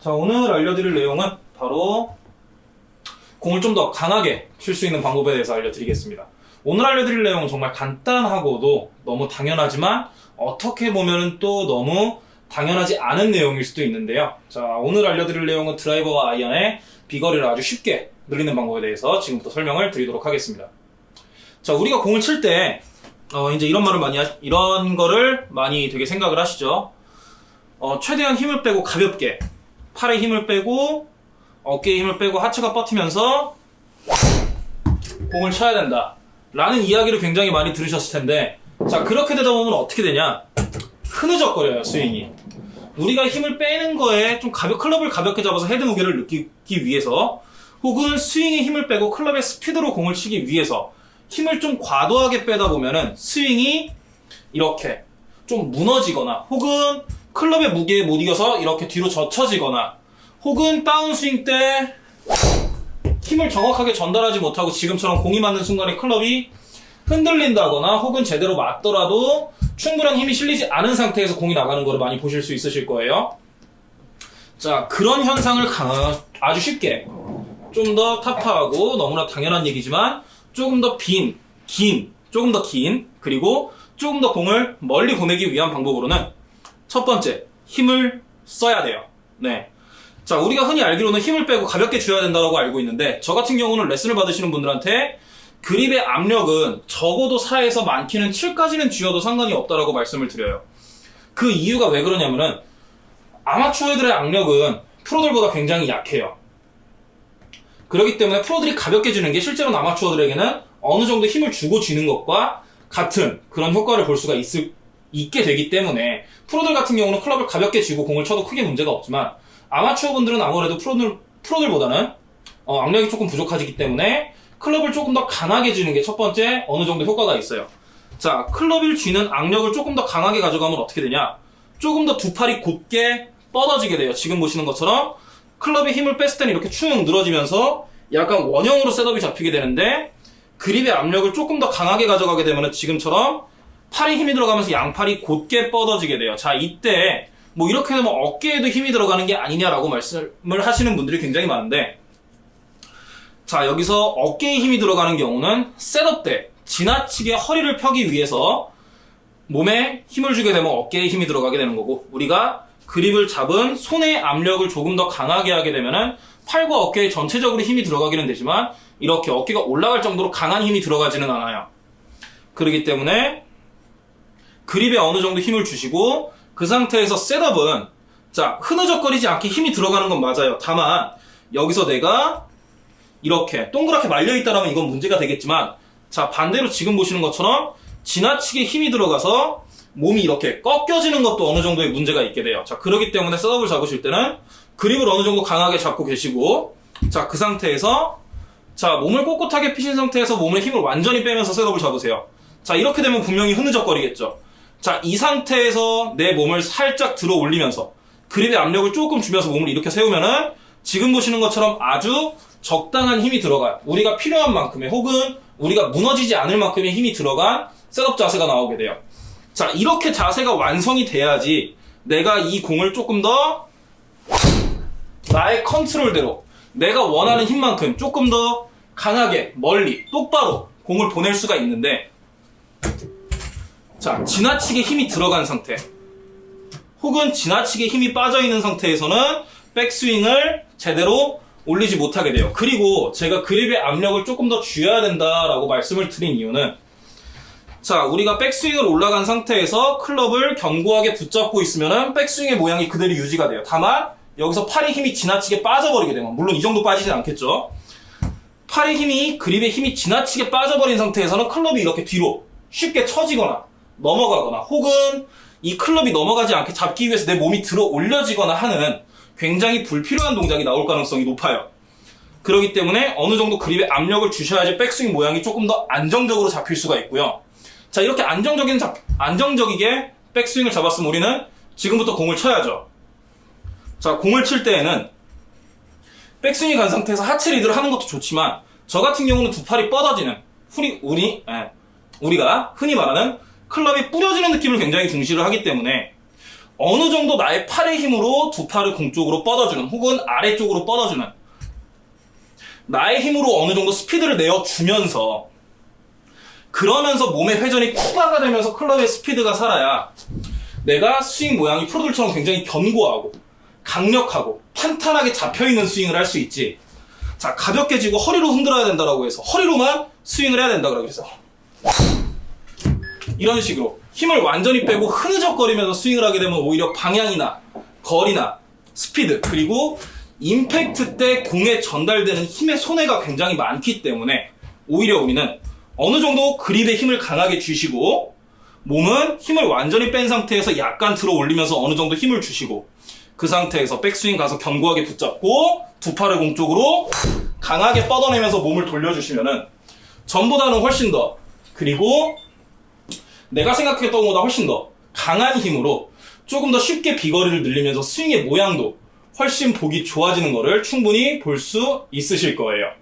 자, 오늘 알려드릴 내용은 바로 공을 좀 더 강하게 칠 수 있는 방법에 대해서 알려드리겠습니다. 오늘 알려드릴 내용은 정말 간단하고도 너무 당연하지만 어떻게 보면 또 너무 당연하지 않은 내용일 수도 있는데요. 자, 오늘 알려드릴 내용은 드라이버와 아이언의 비거리를 아주 쉽게 늘리는 방법에 대해서 지금부터 설명을 드리도록 하겠습니다. 자, 우리가 공을 칠 때, 어, 이제 이런 말을 많이, 하, 이런 거를 많이 되게 생각을 하시죠. 어, 최대한 힘을 빼고 가볍게, 팔에 힘을 빼고, 어깨에 힘을 빼고 하체가 뻗으면서 공을 쳐야 된다. 라는 이야기를 굉장히 많이 들으셨을 텐데, 자, 그렇게 되다 보면 어떻게 되냐? 흐느적거려요, 스윙이. 우리가 힘을 빼는 거에 좀 가볍, 클럽을 가볍게 잡아서 헤드 무게를 느끼기 위해서, 혹은 스윙에 힘을 빼고 클럽의 스피드로 공을 치기 위해서, 힘을 좀 과도하게 빼다 보면은 스윙이 이렇게 좀 무너지거나, 혹은 클럽의 무게에 못 이겨서 이렇게 뒤로 젖혀지거나, 혹은 다운스윙 때 힘을 정확하게 전달하지 못하고 지금처럼 공이 맞는 순간에 클럽이 흔들린다거나 혹은 제대로 맞더라도 충분한 힘이 실리지 않은 상태에서 공이 나가는 거를 많이 보실 수 있으실 거예요. 자, 그런 현상을 강- 아주 쉽게 좀 더 타파하고 너무나 당연한 얘기지만 조금 더 빈, 긴, 조금 더 긴, 그리고 조금 더 공을 멀리 보내기 위한 방법으로는 첫 번째, 힘을 써야 돼요. 네. 자, 우리가 흔히 알기로는 힘을 빼고 가볍게 쥐어야 된다고 알고 있는데, 저 같은 경우는 레슨을 받으시는 분들한테 그립의 압력은 적어도 4에서 많게는 7까지는 쥐어도 상관이 없다라고 말씀을 드려요. 그 이유가 왜 그러냐면은, 아마추어들의 압력은 프로들보다 굉장히 약해요. 그렇기 때문에 프로들이 가볍게 쥐는 게 실제로는 아마추어들에게는 어느 정도 힘을 주고 쥐는 것과 같은 그런 효과를 볼 수가 있을, 있게 되기 때문에 프로들 같은 경우는 클럽을 가볍게 쥐고 공을 쳐도 크게 문제가 없지만 아마추어 분들은 아무래도 프로들, 프로들보다는 어, 압력이 조금 부족하기 때문에 클럽을 조금 더 강하게 쥐는 게 첫 번째 어느 정도 효과가 있어요. 자, 클럽을 쥐는 악력을 조금 더 강하게 가져가면 어떻게 되냐? 조금 더 두 팔이 곧게 뻗어지게 돼요. 지금 보시는 것처럼 클럽의 힘을 뺐을 때는 이렇게 축 늘어지면서 약간 원형으로 setup이 잡히게 되는데 그립의 압력을 조금 더 강하게 가져가게 되면 지금처럼 팔에 힘이 들어가면서 양팔이 곧게 뻗어지게 돼요. 자, 이때 뭐 이렇게 되면 어깨에도 힘이 들어가는 게 아니냐라고 말씀을 하시는 분들이 굉장히 많은데 자, 여기서 어깨에 힘이 들어가는 경우는 setup 때 지나치게 허리를 펴기 위해서 몸에 힘을 주게 되면 어깨에 힘이 들어가게 되는 거고 우리가 그립을 잡은 손의 압력을 조금 더 강하게 하게 되면은 팔과 어깨에 전체적으로 힘이 들어가기는 되지만 이렇게 어깨가 올라갈 정도로 강한 힘이 들어가지는 않아요. 그렇기 때문에 그립에 어느 정도 힘을 주시고 그 상태에서 셋업은 자 흐느적거리지 않게 힘이 들어가는 건 맞아요. 다만 여기서 내가 이렇게 동그랗게 말려 있다라면 이건 문제가 되겠지만 자 반대로 지금 보시는 것처럼 지나치게 힘이 들어가서 몸이 이렇게 꺾여지는 것도 어느 정도의 문제가 있게 돼요. 자 그러기 때문에 셋업을 잡으실 때는 그립을 어느 정도 강하게 잡고 계시고 자 그 상태에서 자 몸을 꼿꼿하게 피신 상태에서 몸의 힘을 완전히 빼면서 셋업을 잡으세요. 자 이렇게 되면 분명히 흐느적거리겠죠. 자 이 상태에서 내 몸을 살짝 들어 올리면서 그립의 압력을 조금 주면서 몸을 이렇게 세우면은 지금 보시는 것처럼 아주 적당한 힘이 들어가요. 우리가 필요한 만큼의 혹은 우리가 무너지지 않을 만큼의 힘이 들어간 셋업 자세가 나오게 돼요. 자, 이렇게 자세가 완성이 돼야지 내가 이 공을 조금 더 나의 컨트롤대로 내가 원하는 힘만큼 조금 더 강하게, 멀리, 똑바로 공을 보낼 수가 있는데 자, 지나치게 힘이 들어간 상태 혹은 지나치게 힘이 빠져 있는 상태에서는 백스윙을 제대로 올리지 못하게 돼요. 그리고 제가 그립의 압력을 조금 더 쥐어야 된다라고 말씀을 드린 이유는 자, 우리가 백스윙을 올라간 상태에서 클럽을 견고하게 붙잡고 있으면은 백스윙의 모양이 그대로 유지가 돼요. 다만 여기서 팔의 힘이 지나치게 빠져버리게 되면 물론 이 정도 빠지진 않겠죠. 팔의 힘이 그립의 힘이 지나치게 빠져버린 상태에서는 클럽이 이렇게 뒤로 쉽게 처지거나 넘어가거나 혹은 이 클럽이 넘어가지 않게 잡기 위해서 내 몸이 들어 올려지거나 하는 굉장히 불필요한 동작이 나올 가능성이 높아요. 그렇기 때문에 어느 정도 그립에 압력을 주셔야지 백스윙 모양이 조금 더 안정적으로 잡힐 수가 있고요. 자, 이렇게 안정적인, 잡- 안정적이게 백스윙을 잡았으면 우리는 지금부터 공을 쳐야죠. 자, 공을 칠 때에는 백스윙이 간 상태에서 하체 리드를 하는 것도 좋지만 저 같은 경우는 두 팔이 뻗어지는 우리 우리 예, 우리가 흔히 말하는 클럽이 뿌려지는 느낌을 굉장히 중시를 하기 때문에 어느 정도 나의 팔의 힘으로 두 팔을 공 쪽으로 뻗어주는 혹은 아래쪽으로 뻗어주는 나의 힘으로 어느 정도 스피드를 내어주면서 그러면서 몸의 회전이 추가가 되면서 클럽의 스피드가 살아야 내가 스윙 모양이 프로들처럼 굉장히 견고하고 강력하고 탄탄하게 잡혀있는 스윙을 할 수 있지. 자 가볍게 쥐고 허리로 흔들어야 된다라고 해서 허리로만 스윙을 해야 된다 그래서 이런 식으로 힘을 완전히 빼고 흐느적거리면서 스윙을 하게 되면 오히려 방향이나 거리나 스피드 그리고 임팩트 때 공에 전달되는 힘의 손해가 굉장히 많기 때문에 오히려 우리는 어느 정도 그립에 힘을 강하게 주시고 몸은 힘을 완전히 뺀 상태에서 약간 들어 올리면서 어느 정도 힘을 주시고 그 상태에서 백스윙 가서 견고하게 붙잡고 두 팔을 공 쪽으로 강하게 뻗어내면서 몸을 돌려주시면은 전보다는 훨씬 더 그리고 내가 생각했던 것보다 훨씬 더 강한 힘으로 조금 더 쉽게 비거리를 늘리면서 스윙의 모양도 훨씬 보기 좋아지는 것을 충분히 볼 수 있으실 거예요.